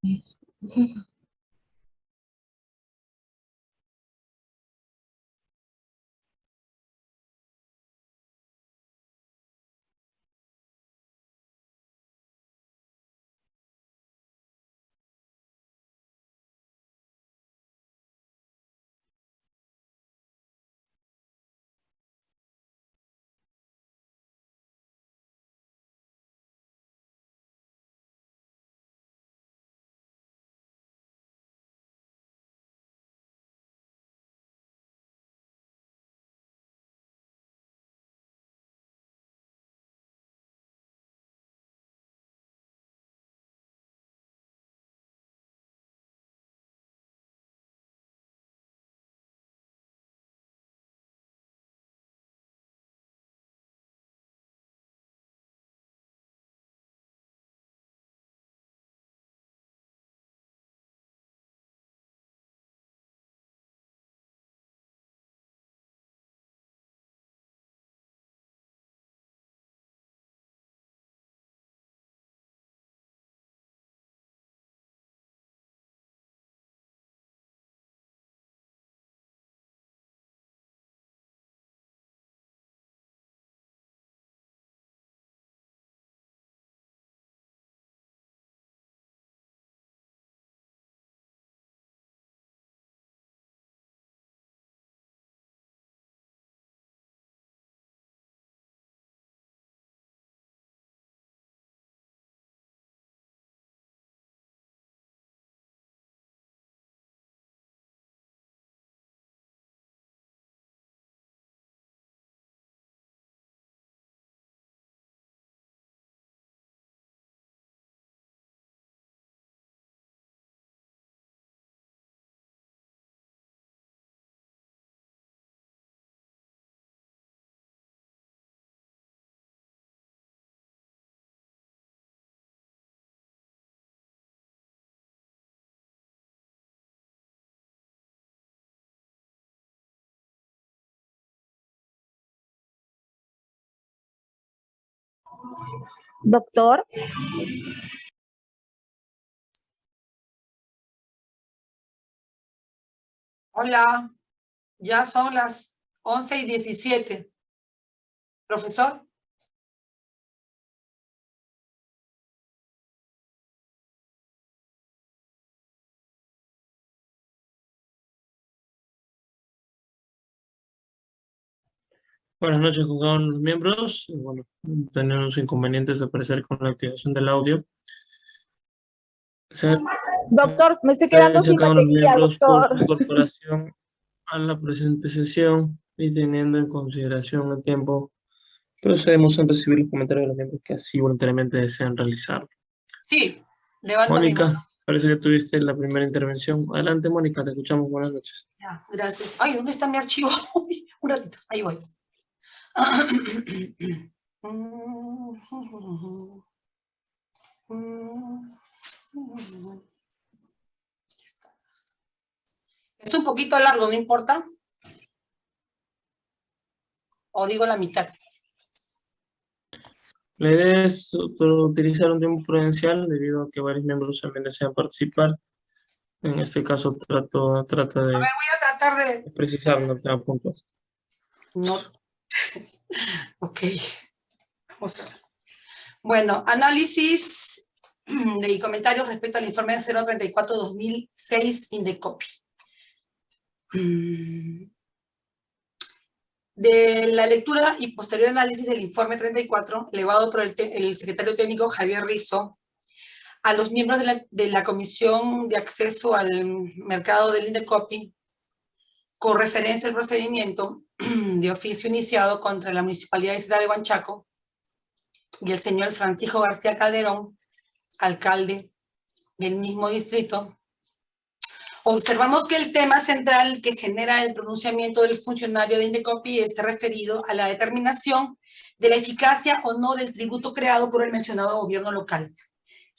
没事你先想 Doctor, Hola, ya son las 11 y 17. Profesor. Buenas noches de los miembros. Bueno, tenemos inconvenientes de aparecer con la activación del audio. Se doctor, me estoy quedando sin batería, miembros por doctor. su incorporación a la presente sesión y teniendo en consideración el tiempo, procedemos a recibir los comentarios de los miembros que así voluntariamente desean realizar. Sí, levanto. Mónica, parece que tuviste la primera intervención. Adelante, Mónica, te escuchamos. Buenas noches. Ya, gracias. Ay, ¿dónde está mi archivo? Uy, Un ratito, ahí voy. Es un poquito largo, ¿no importa? O digo la mitad. La idea es utilizar un tiempo prudencial debido a que varios miembros también desean participar. En este caso trato, trata de Voy a tratar de... precisar no cada punto. No. ok. Vamos a ver. Bueno, análisis de comentarios respecto al informe 034-2006 Indecopy. Mm. De la lectura y posterior análisis del informe 34, elevado por el, secretario técnico Javier Rizo, a los miembros de la, de la Comisión de Acceso al Mercado del Indecopy, con referencia al procedimiento de oficio iniciado contra la Municipalidad de Ciudad de Huanchaco y el señor Francisco García Calderón, alcalde del mismo distrito, observamos que el tema central que genera el pronunciamiento del funcionario de Indecopi está referido a la determinación de la eficacia o no del tributo creado por el mencionado gobierno local.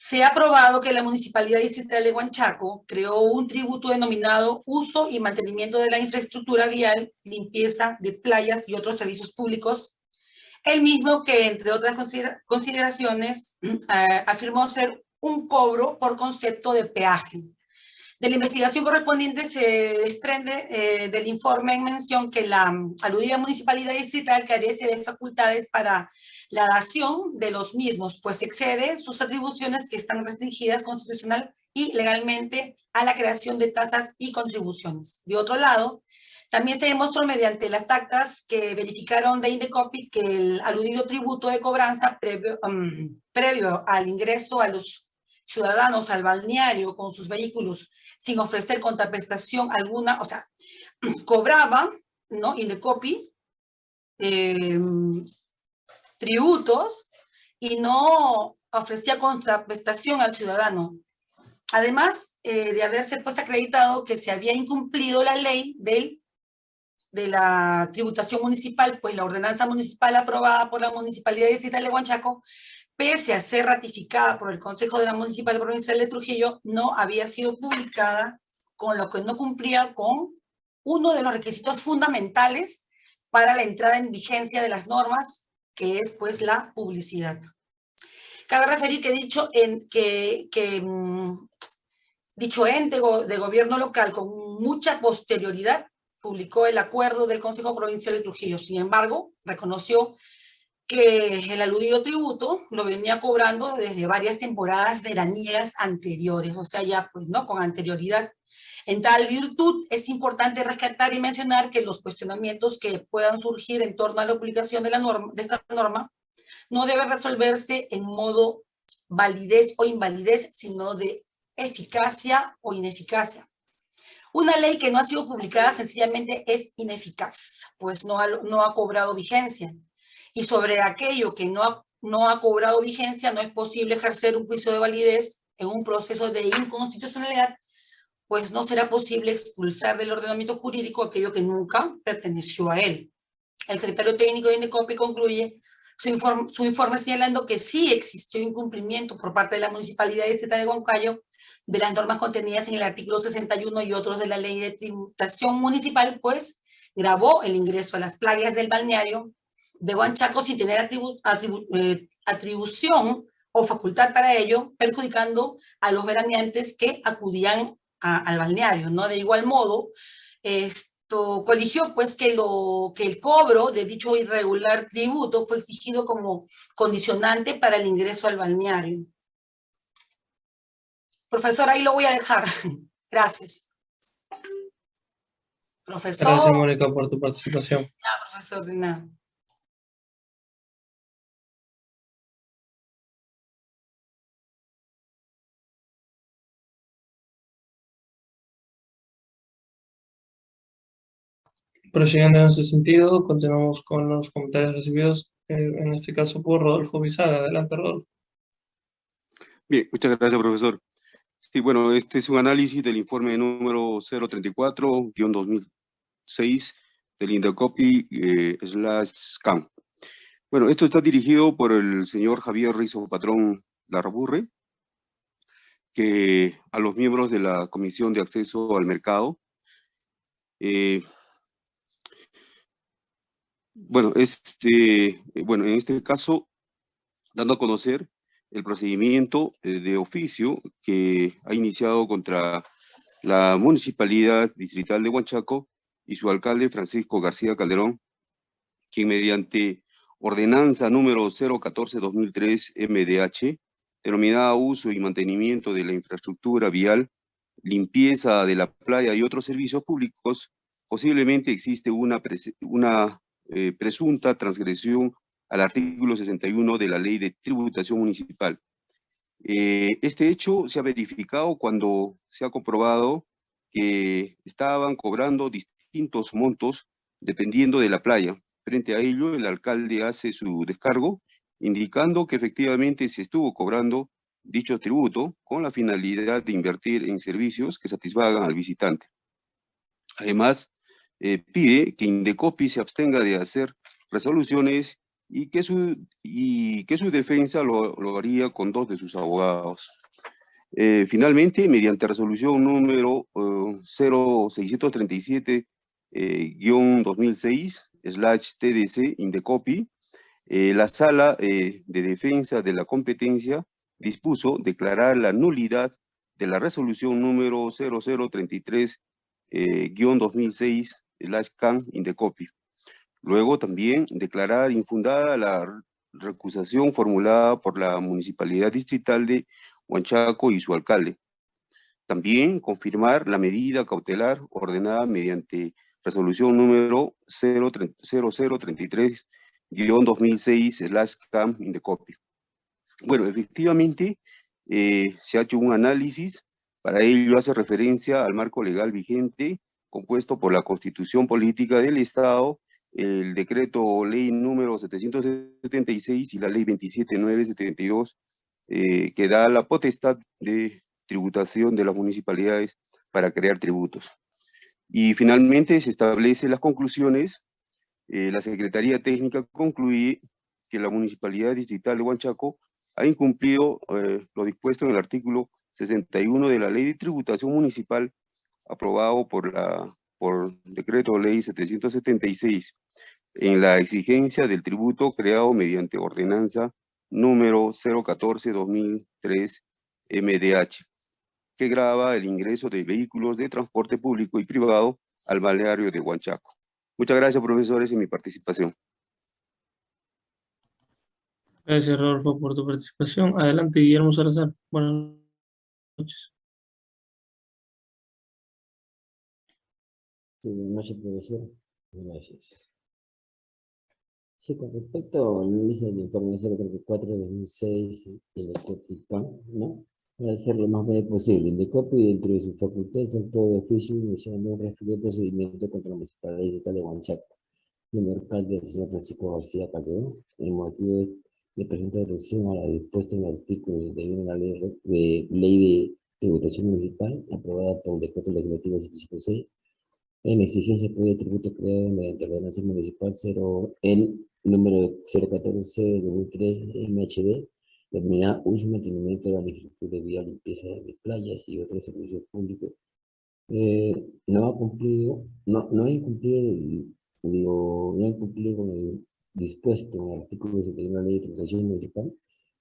Se ha probado que la Municipalidad Distrital de Huanchaco creó un tributo denominado Uso y Mantenimiento de la Infraestructura Vial, Limpieza de Playas y otros servicios públicos, el mismo que, entre otras considera- consideraciones, eh, afirmó ser un cobro por concepto de peaje. De la investigación correspondiente se desprende eh, del informe en mención que la mm, aludida municipalidad distrital carece de facultades para la dación de los mismos, pues excede sus atribuciones que están restringidas constitucional y legalmente a la creación de tasas y contribuciones. De otro lado, también se demostró mediante las actas que verificaron de Indecopi que el aludido tributo de cobranza previo, um, previo al ingreso a los ciudadanos al balneario con sus vehículos sin ofrecer contraprestación alguna, o sea, cobraba, ¿no? Indecopi, eh, tributos y no ofrecía contraprestación al ciudadano. Además eh, de haberse pues acreditado que se había incumplido la ley del de la tributación municipal, pues la ordenanza municipal aprobada por la Municipalidad Distrital de Huanchaco, pese a ser ratificada por el Consejo de la Municipal Provincial de Trujillo, no había sido publicada, con lo que no cumplía con uno de los requisitos fundamentales para la entrada en vigencia de las normas, que es pues la publicidad. Cabe referir que dicho, en, que, mm, dicho ente de gobierno local con mucha posterioridad publicó el acuerdo del Consejo Provincial de Trujillo. Sin embargo, reconoció que el aludido tributo lo venía cobrando desde varias temporadas veraniegas anteriores, o sea, ya pues, ¿no? Con anterioridad. En tal virtud, es importante rescatar y mencionar que los cuestionamientos que puedan surgir en torno a la publicación de, la norma, de esta norma no deben resolverse en modo validez o invalidez, sino de eficacia o ineficacia. Una ley que no ha sido publicada sencillamente es ineficaz, pues no ha, no ha cobrado vigencia. Y sobre aquello que no ha, no ha cobrado vigencia, no es posible ejercer un juicio de validez en un proceso de inconstitucionalidad, pues no será posible expulsar del ordenamiento jurídico aquello que nunca perteneció a él. El secretario técnico de INECOPI concluye su informe, su informe señalando que sí existió incumplimiento por parte de la Municipalidad de de Huancayo de las normas contenidas en el artículo 61 y otros de la ley de tributación municipal, pues grabó el ingreso a las playas del balneario de Huanchaco sin tener eh, atribución o facultad para ello, perjudicando a los veraneantes que acudían al balneario, ¿no? De igual modo, esto coligió pues que, lo, que el cobro de dicho irregular tributo fue exigido como condicionante para el ingreso al balneario. Profesor, ahí lo voy a dejar. Gracias. Profesor. Gracias, Mónica, por tu participación. Ya, profesor, de nada. Prosiguiendo en ese sentido, continuamos con los comentarios recibidos, eh, en este caso por Rodolfo Bisaga. Adelante, Rodolfo. Bien, muchas gracias, profesor. Sí, bueno, este es un análisis del informe número 034-2006 del Indecopi eh, slash SCAM. Bueno, esto está dirigido por el señor Javier Rizo Patrón Larraburre, que a los miembros de la Comisión de Acceso al Mercado. Eh, bueno, este, bueno, en este caso, dando a conocer el procedimiento eh, de oficio que ha iniciado contra la Municipalidad Distrital de Huanchaco y su alcalde Francisco García Calderón, quien mediante ordenanza número 014-2003 MDH, denominada uso y mantenimiento de la infraestructura vial, limpieza de la playa y otros servicios públicos, posiblemente existe una eh, presunta transgresión al artículo 61 de la Ley de Tributación Municipal. Eh, este hecho se ha verificado cuando se ha comprobado que estaban cobrando distintos montos dependiendo de la playa. Frente a ello, el alcalde hace su descargo, indicando que efectivamente se estuvo cobrando dicho tributo con la finalidad de invertir en servicios que satisfagan al visitante. Además, eh, pide que Indecopi se abstenga de hacer resoluciones y que su, y que su defensa lo, lo haría con dos de sus abogados. Eh, finalmente, mediante resolución número 0637-2006, eh, slash TDC, Indecopi, eh, la Sala de Defensa de la Competencia dispuso declarar la nulidad de la resolución número 0033-2006, el CAN Indecopy. Luego también declarar infundada la recusación formulada por la Municipalidad Distrital de Huanchaco y su alcalde. También confirmar la medida cautelar ordenada mediante resolución número 0033-2006 CAM Indecopy. Bueno, efectivamente, eh, se ha hecho un análisis, para ello hace referencia al marco legal vigente, compuesto por la Constitución Política del Estado, el decreto ley número 776 y la ley 27972, eh, que da la potestad de tributación de las municipalidades para crear tributos. Y finalmente se establecen las conclusiones. Eh, la Secretaría Técnica concluye que la Municipalidad Distrital de Huanchaco ha incumplido eh, lo dispuesto en el artículo 61 de la Ley de Tributación Municipal aprobado por la por decreto ley 776 en la exigencia del tributo creado mediante ordenanza número 014-2003 MDH, que graba el ingreso de vehículos de transporte público y privado al balneario de Huanchaco. Muchas gracias, profesores, en mi participación. Gracias, Rodolfo, por tu participación. Adelante, Guillermo Salazar. Buenas noches. Buenas noches, profesor. Gracias. Sí, con respecto al índice del informe 034 de 2006 y el COPICAN, ¿no? Para hacer lo más breve posible. El DECOPI, dentro de sus facultades, actuó de oficio iniciando un referido procedimiento contra la municipalidad de Huanchaco. Primer alcalde del señor Francisco García Calderón, el motivo de, de presentar atención a la dispuesta en el artículo 61 de la ley de, ley de tributación municipal, aprobada por el decreto legislativo 756, en exigencia de tributo creado mediante ordenanza municipal 0, el número 014-2003 MHD, determinada uso y mantenimiento de la infraestructura vía, limpieza de playas y otros servicios públicos. Eh, no ha cumplido, no, no ha incumplido lo, no ha cumplido con el dispuesto en el artículo 71 de la ley de tributación municipal.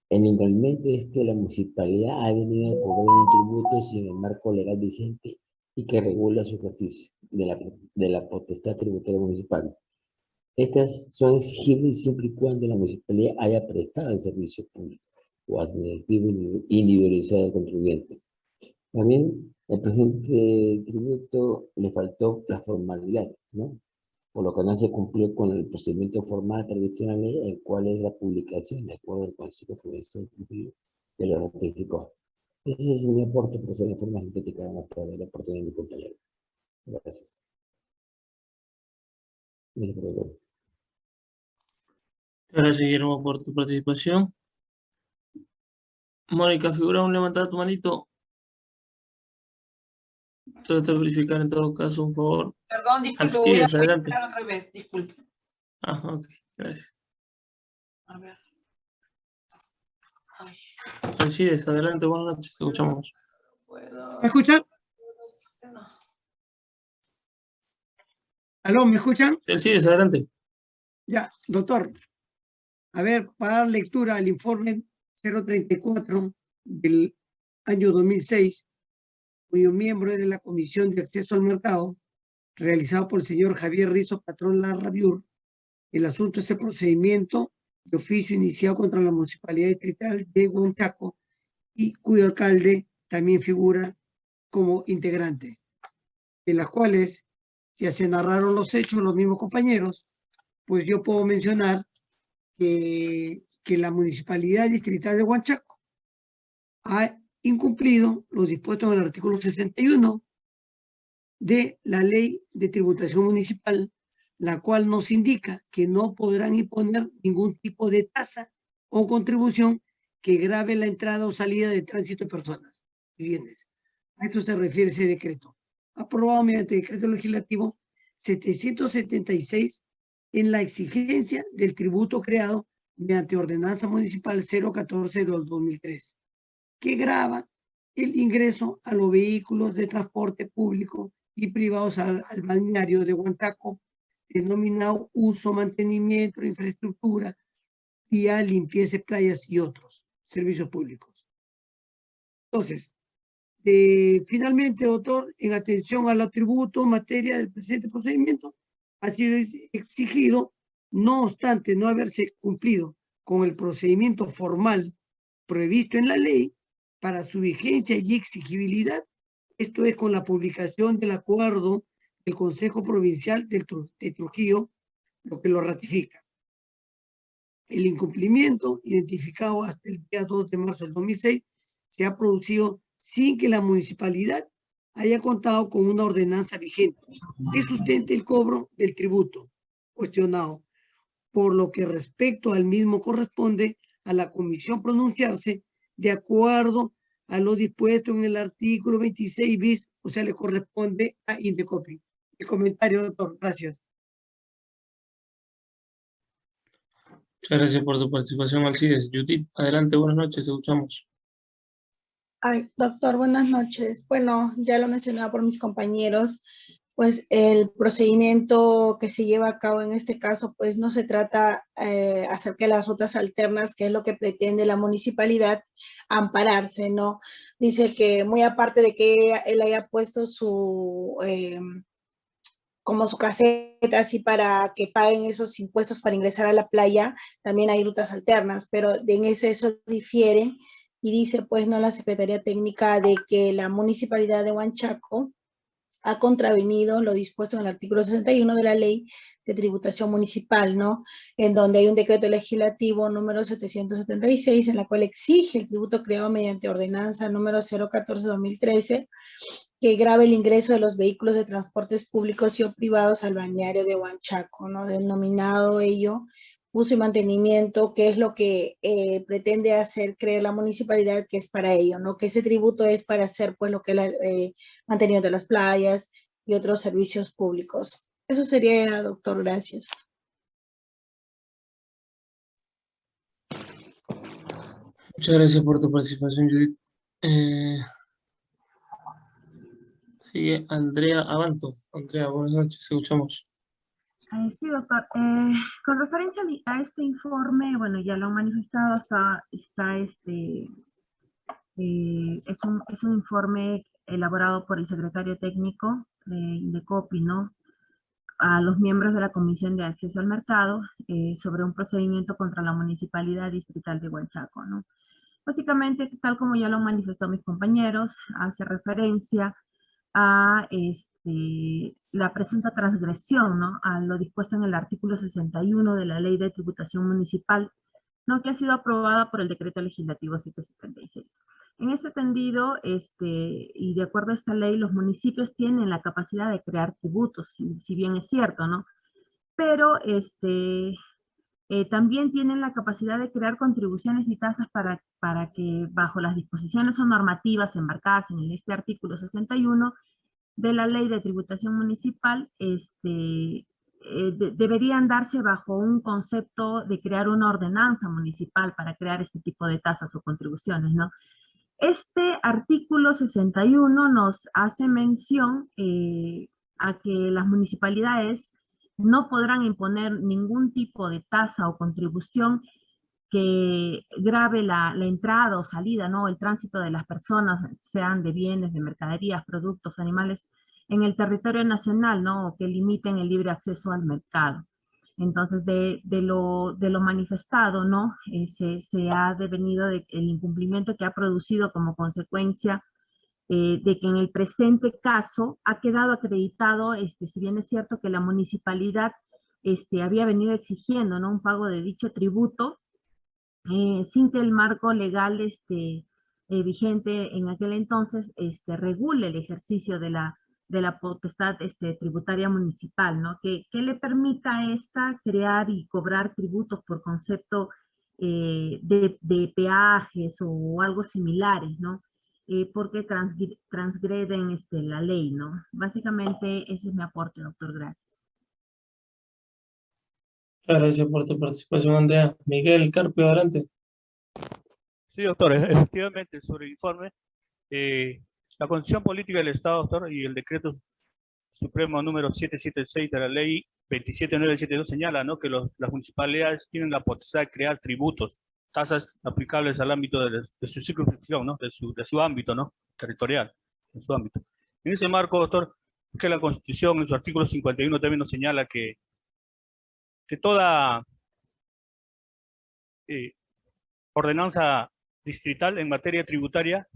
El inconveniente es que la municipalidad ha venido a cobrar un tributo sin el marco legal vigente y que regula su ejercicio de la, de la potestad tributaria municipal. Estas son exigibles siempre y cuando la municipalidad haya prestado el servicio público o administrativo individualizado al contribuyente. También el presente tributo le faltó la formalidad, ¿no? Por lo que no se cumplió con el procedimiento formal tradicional, el cual es la publicación de acuerdo al Consejo Judicial que lo ratificó. Ese es mi aporte, profesor, de forma sintética, vamos a ver la oportunidad de mi compañero. Gracias. Gracias, Guillermo, por tu participación. Mónica, figura un levantar tu manito. Trata de verificar en todo caso, un favor. Perdón, disculpe, voy a adelante. otra vez, disculpe. Ah, ok, gracias. A ver. Ay, Alcides, adelante, buenas noches, te escuchamos. ¿Me escuchan? No. ¿Aló, me escuchan? Alcides, adelante. Ya, doctor. A ver, para dar lectura al informe 034 del año 2006, cuyo miembro es de la Comisión de Acceso al Mercado, realizado por el señor Javier Rizo, patrón Larrabiur, el asunto es el procedimiento de oficio iniciado contra la Municipalidad Distrital de Huanchaco y cuyo alcalde también figura como integrante, de las cuales ya se narraron los hechos los mismos compañeros, pues yo puedo mencionar que, que la Municipalidad Distrital de Huanchaco ha incumplido los dispuestos en el artículo 61 de la Ley de Tributación Municipal, la cual nos indica que no podrán imponer ningún tipo de tasa o contribución que grave la entrada o salida de tránsito de personas y bienes. A eso se refiere ese decreto, aprobado mediante decreto legislativo 776 en la exigencia del tributo creado mediante ordenanza municipal 014 del 2003, que grava el ingreso a los vehículos de transporte público y privados al, al balneario de Huantaco, denominado uso, mantenimiento, infraestructura, vía, limpieza playas y otros servicios públicos. Entonces, eh, finalmente, doctor, en atención al atributo materia del presente procedimiento, ha sido ex- exigido, no obstante no haberse cumplido con el procedimiento formal previsto en la ley para su vigencia y exigibilidad, esto es con la publicación del acuerdo del Consejo Provincial de Trujillo, lo que lo ratifica. El incumplimiento identificado hasta el día 2 de marzo del 2006 se ha producido sin que la municipalidad haya contado con una ordenanza vigente que sustente el cobro del tributo cuestionado, por lo que respecto al mismo corresponde a la comisión pronunciarse de acuerdo a lo dispuesto en el artículo 26 bis, o sea, le corresponde a Indecopi. El comentario, doctor, gracias. Muchas gracias por tu participación, Alcides. Judith, adelante, buenas noches, te escuchamos. Ay, doctor, buenas noches. Bueno, ya lo mencionaba por mis compañeros, pues el procedimiento que se lleva a cabo en este caso, pues no se trata eh, acerca de las rutas alternas, que es lo que pretende la municipalidad ampararse, ¿no? Dice que muy aparte de que él haya puesto su, em, como su caseta así para que paguen esos impuestos para ingresar a la playa, también hay rutas alternas, pero en ese eso difiere y dice pues no la Secretaría Técnica de que la Municipalidad de Huanchaco ha contravenido lo dispuesto en el artículo 61 de la Ley de Tributación Municipal, ¿no? En donde hay un decreto legislativo número 776 en la cual exige el tributo creado mediante ordenanza número 014-2013 que grave el ingreso de los vehículos de transportes públicos y o privados al balneario de Huanchaco, ¿no? Denominado ello uso y mantenimiento, que es lo que eh, pretende hacer creer la municipalidad que es para ello, ¿no? Que ese tributo es para hacer, pues, lo que es el eh, mantenimiento de las playas y otros servicios públicos. Eso sería, doctor, gracias. Muchas gracias por tu participación, Judith. Eh, sigue Andrea Abanto. Andrea, buenas noches, escuchamos. Sí, doctor. Eh, con referencia a este informe, bueno, ya lo han manifestado, está, está este, eh, es, un, es un informe elaborado por el secretario técnico de Indecopi, ¿no? A los miembros de la Comisión de Acceso al Mercado eh, sobre un procedimiento contra la Municipalidad Distrital de Huanchaco, ¿no? Básicamente, tal como ya lo han manifestado mis compañeros, hace referencia a este, la presunta transgresión ¿no? a lo dispuesto en el artículo 61 de la Ley de Tributación Municipal, ¿no? que ha sido aprobada por el Decreto Legislativo 776. En este tendido, este, y de acuerdo a esta ley, los municipios tienen la capacidad de crear tributos, si, si bien es cierto, ¿no? Pero este, eh, también tienen la capacidad de crear contribuciones y tasas para, para que bajo las disposiciones o normativas embarcadas en este artículo 61 de la ley de tributación municipal, este, eh, de- deberían darse bajo un concepto de crear una ordenanza municipal para crear este tipo de tasas o contribuciones, ¿no? Este artículo 61 nos hace mención eh, a que las municipalidades no podrán imponer ningún tipo de tasa o contribución que grave la, entrada o salida, ¿no? El tránsito de las personas, sean de bienes, de mercaderías, productos, animales, en el territorio nacional, ¿no? O que limiten el libre acceso al mercado. Entonces, de, lo, manifestado, ¿no? Eh, se, ha devenido de, el incumplimiento que ha producido como consecuencia eh, de que en el presente caso ha quedado acreditado, este, si bien es cierto que la municipalidad este, había venido exigiendo ¿no? un pago de dicho tributo, eh, sin que el marco legal este, eh, vigente en aquel entonces este, regule el ejercicio de la, de la potestad este, tributaria municipal, ¿no? Que, que le permita a esta crear y cobrar tributos por concepto de, de peajes o algo similares, ¿no? Eh, porque transgre- transgreden este, la ley, ¿no? Básicamente ese es mi aporte, doctor, gracias. Muchas gracias por tu participación, Andrea. Miguel Carpio, adelante. Sí, doctor, e- efectivamente, sobre el informe, eh, la condición política del Estado, doctor, y el decreto supremo número 776 de la ley 27972 señala, ¿no? Que los- las municipalidades tienen la potestad de crear tributos tasas aplicables al ámbito de, su circunscripción, ¿no? De su, de su ámbito, ¿no? Territorial, en su ámbito. En ese marco, doctor, que la Constitución en su artículo 51 también nos señala que, que toda eh, ordenanza distrital en materia tributaria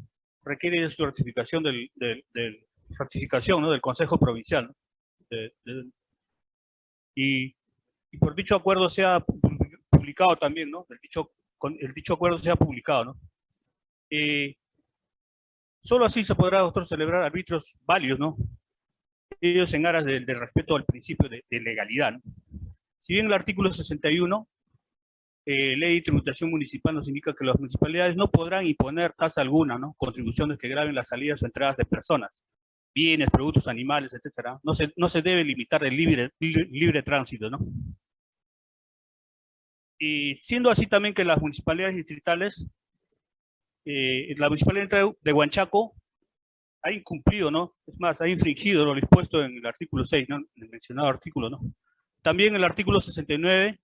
requiere de su ratificación del, del, del ratificación, ¿no? del Consejo Provincial. y, por dicho acuerdo sea publicado también, ¿no? El dicho, con, el dicho acuerdo sea publicado, ¿no? Eh, solo así se podrá, doctor, celebrar arbitrios válidos, ¿no? Ellos en aras del de respeto al principio de, de legalidad, ¿no? Si bien el artículo 61 eh, ley de tributación municipal nos indica que las municipalidades no podrán imponer tasa alguna, ¿no? Contribuciones que graben las salidas o entradas de personas, bienes, productos, animales, etcétera. No se, no se debe limitar el libre, libre, libre tránsito, ¿no? Y siendo así también que las municipalidades distritales, eh, la municipalidad de Huanchaco ha incumplido, ¿no? Es más, ha infringido lo dispuesto en el artículo 6, ¿no? En el mencionado artículo, ¿no? También el artículo 69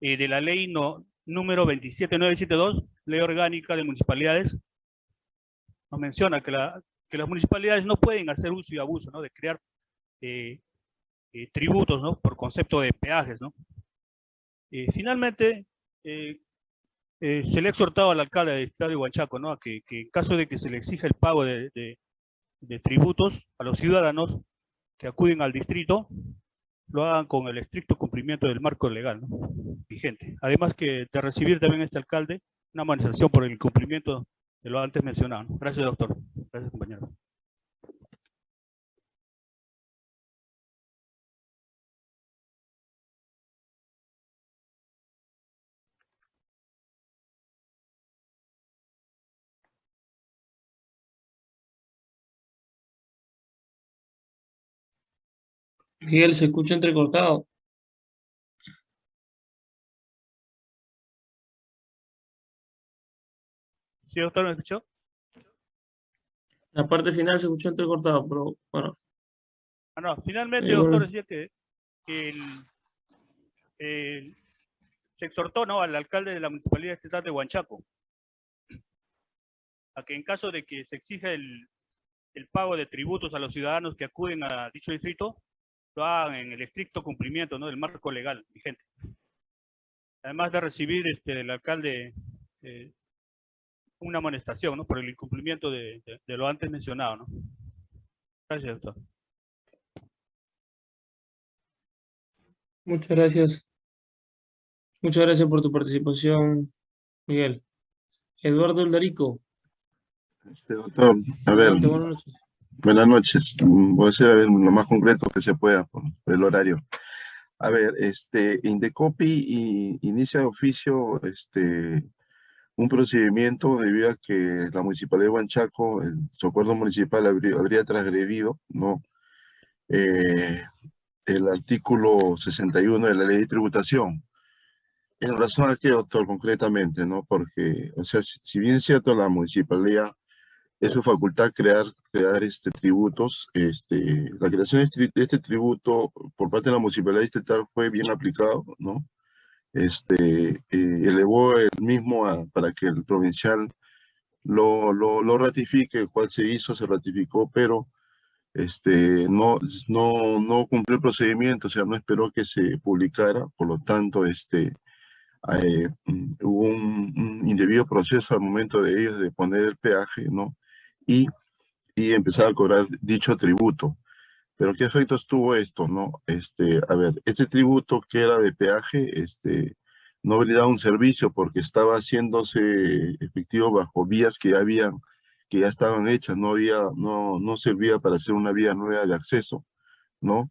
eh, de la ley no, número 27972, ley orgánica de municipalidades, nos menciona que, la, que las municipalidades no pueden hacer uso y abuso, ¿no? De crear eh, eh, tributos, ¿no? Por concepto de peajes, ¿no? Finalmente, se le ha exhortado al alcalde de Estado de Huanchaco, ¿no? A que, en caso de que se le exija el pago de, tributos a los ciudadanos que acuden al distrito, lo hagan con el estricto cumplimiento del marco legal vigente. Además que de recibir también este alcalde una manifestación por el cumplimiento de lo antes mencionado. Gracias, doctor. Gracias, compañero. Miguel, se escucha entrecortado. ¿Sí, doctor, me escuchó? La parte final se escuchó entrecortado, pero bueno. Ah, no, finalmente, doctor, decía que, que el, el, se exhortó ¿no? al alcalde de la Municipalidad Estatal de Huanchaco a que en caso de que se exija el, el pago de tributos a los ciudadanos que acuden a dicho distrito, lo hagan en el estricto cumplimiento ¿no? del marco legal vigente. Además de recibir este, el alcalde eh, una amonestación ¿no? por el incumplimiento de, de, de, lo antes mencionado. ¿no? Gracias, doctor. Muchas gracias. Muchas gracias por tu participación, Miguel. Eduardo Eldarico. Este doctor, a ver. Buenas noches. Buenas noches. Voy a ser lo más concreto que se pueda por el horario. A ver, este, Indecopi inicia de oficio este, un procedimiento debido a que la Municipalidad de Huanchaco, el socorro municipal habría, habría transgredido, ¿no? Eh, el artículo 61 de la ley de tributación. En razón a qué, doctor, concretamente, ¿no? Porque, o sea, si, si bien es cierto, la municipalidad es su facultad crear, crear este, tributos. Este, la creación de este, este tributo por parte de la municipalidad estatal fue bien aplicado, ¿no? Este, eh, elevó el mismo para que el provincial lo, lo, lo, ratifique, el cual se hizo, se ratificó, pero este, no, no, no cumplió el procedimiento, o sea, no esperó que se publicara, por lo tanto, este, eh, hubo un, un, indebido proceso al momento de ellos de poner el peaje, ¿no? Y, y empezar a cobrar dicho tributo. Pero ¿qué efectos tuvo esto? no este A ver, este tributo que era de peaje, este, no brindaba un servicio porque estaba haciéndose efectivo bajo vías que ya habían, que ya estaban hechas, no había, no, no servía para hacer una vía nueva de acceso, ¿no?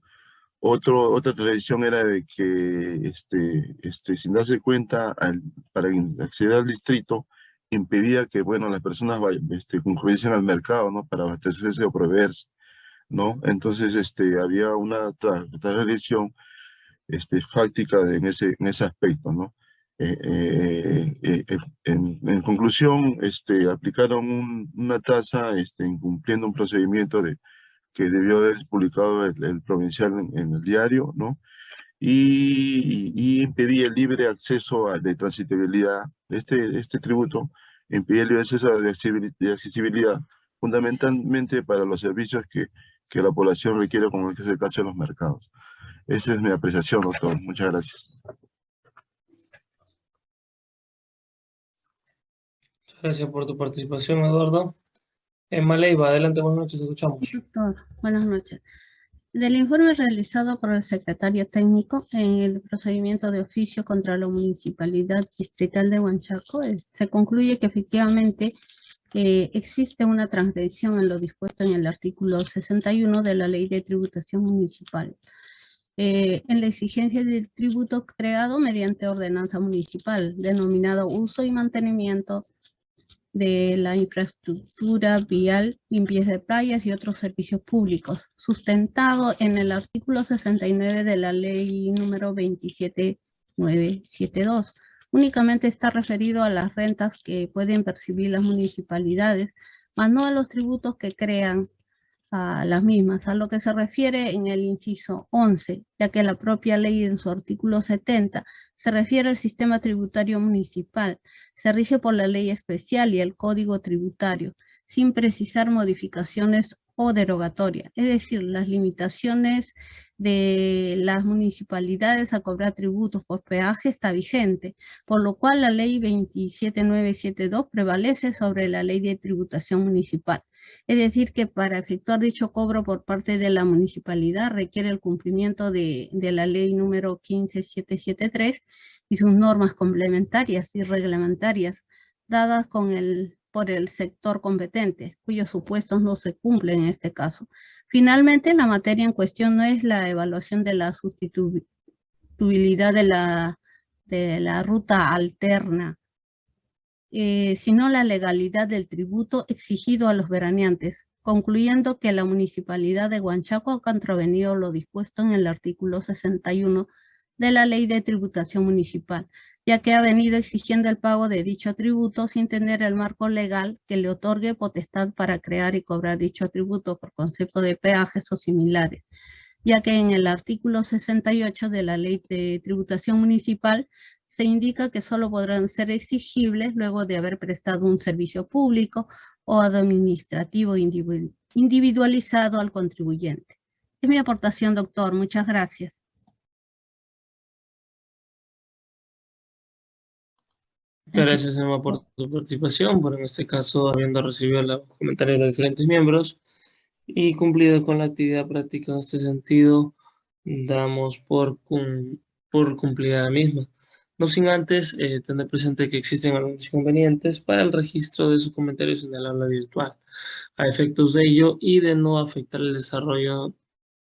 Otro, otra tradición era de que, este, este, sin darse cuenta, al, para acceder al distrito, impedía que, bueno, las personas este, concurriesen al mercado, ¿no? Para abastecerse o proveerse, ¿no? Entonces, este, había una tradición este, fáctica de, en, ese, en ese aspecto, ¿no? Eh, eh, eh, eh en, en, conclusión, este, aplicaron un, una tasa este, incumpliendo un procedimiento de, que debió haber publicado el, el provincial en, en, el diario, ¿no? Y, y impedía el libre acceso a, de transitabilidad. Este, este tributo impedía el libre acceso de accesibilidad, fundamentalmente para los servicios que, que la población requiere, como es el caso de los mercados. Esa es mi apreciación, doctor. Muchas gracias. Gracias por tu participación, Eduardo. Emma Leiva, adelante, buenas noches, escuchamos. Doctor, buenas noches. Del informe realizado por el secretario técnico en el procedimiento de oficio contra la Municipalidad Distrital de Huanchaco, se concluye que efectivamente que existe una transgresión en lo dispuesto en el artículo 61 de la Ley de Tributación Municipal, eh, en la exigencia del tributo creado mediante ordenanza municipal, denominado uso y mantenimiento de la infraestructura vial, limpieza de playas y otros servicios públicos, sustentado en el artículo 69 de la ley número 27972. Únicamente está referido a las rentas que pueden percibir las municipalidades, más no a los tributos que crean a las mismas, a lo que se refiere en el inciso 11, ya que la propia ley en su artículo 70 se refiere al sistema tributario municipal, se rige por la ley especial y el código tributario, sin precisar modificaciones o derogatorias, es decir, las limitaciones de las municipalidades a cobrar tributos por peaje está vigente, por lo cual la ley 27972 prevalece sobre la ley de tributación municipal. Es decir, que para efectuar dicho cobro por parte de la municipalidad requiere el cumplimiento de, de la ley número 15773 y sus normas complementarias y reglamentarias dadas con el, por el sector competente, cuyos supuestos no se cumplen en este caso. Finalmente, la materia en cuestión no es la evaluación de la sustituibilidad de la, de la ruta alterna, eh, sino la legalidad del tributo exigido a los veraneantes, concluyendo que la municipalidad de Huanchaco ha contravenido lo dispuesto en el artículo 61 de la Ley de Tributación Municipal, ya que ha venido exigiendo el pago de dicho tributo sin tener el marco legal que le otorgue potestad para crear y cobrar dicho tributo por concepto de peajes o similares, ya que en el artículo 68 de la Ley de Tributación Municipal se indica que solo podrán ser exigibles luego de haber prestado un servicio público o administrativo individualizado al contribuyente. Es mi aportación, doctor. Muchas gracias. Gracias, Emma, por tu participación, por en este caso habiendo recibido los comentarios de los diferentes miembros y cumplido con la actividad práctica en este sentido, damos por, por cumplida la misma. No sin antes eh, tener presente que existen algunos inconvenientes para el registro de sus comentarios en el aula virtual, a efectos de ello y de no afectar el desarrollo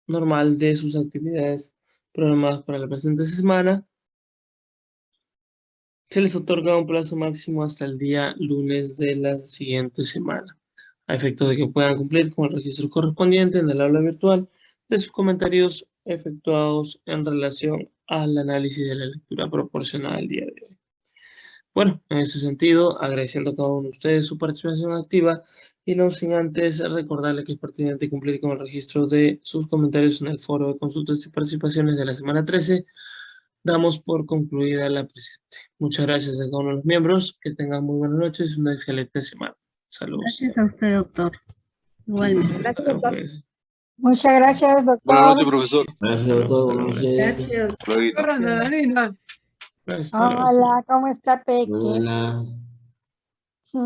normal de sus actividades programadas para la presente semana, se les otorga un plazo máximo hasta el día lunes de la siguiente semana, a efecto de que puedan cumplir con el registro correspondiente en el aula virtual de sus comentarios efectuados en relación al análisis de la lectura proporcional el día de hoy. Bueno, en ese sentido, agradeciendo a cada uno de ustedes su participación activa y no sin antes recordarle que es pertinente cumplir con el registro de sus comentarios en el foro de consultas y participaciones de la semana 13, damos por concluida la presente. Muchas gracias a cada uno de los miembros, que tengan muy buenas noches y una excelente semana. Saludos. Gracias a usted, doctor. Igualmente. Gracias, doctor. Muchas gracias, doctor. Buenas noches, profesor. Gracias, doctor. Gracias. Hola, Hola, ¿cómo está Peque? Hola. Sí.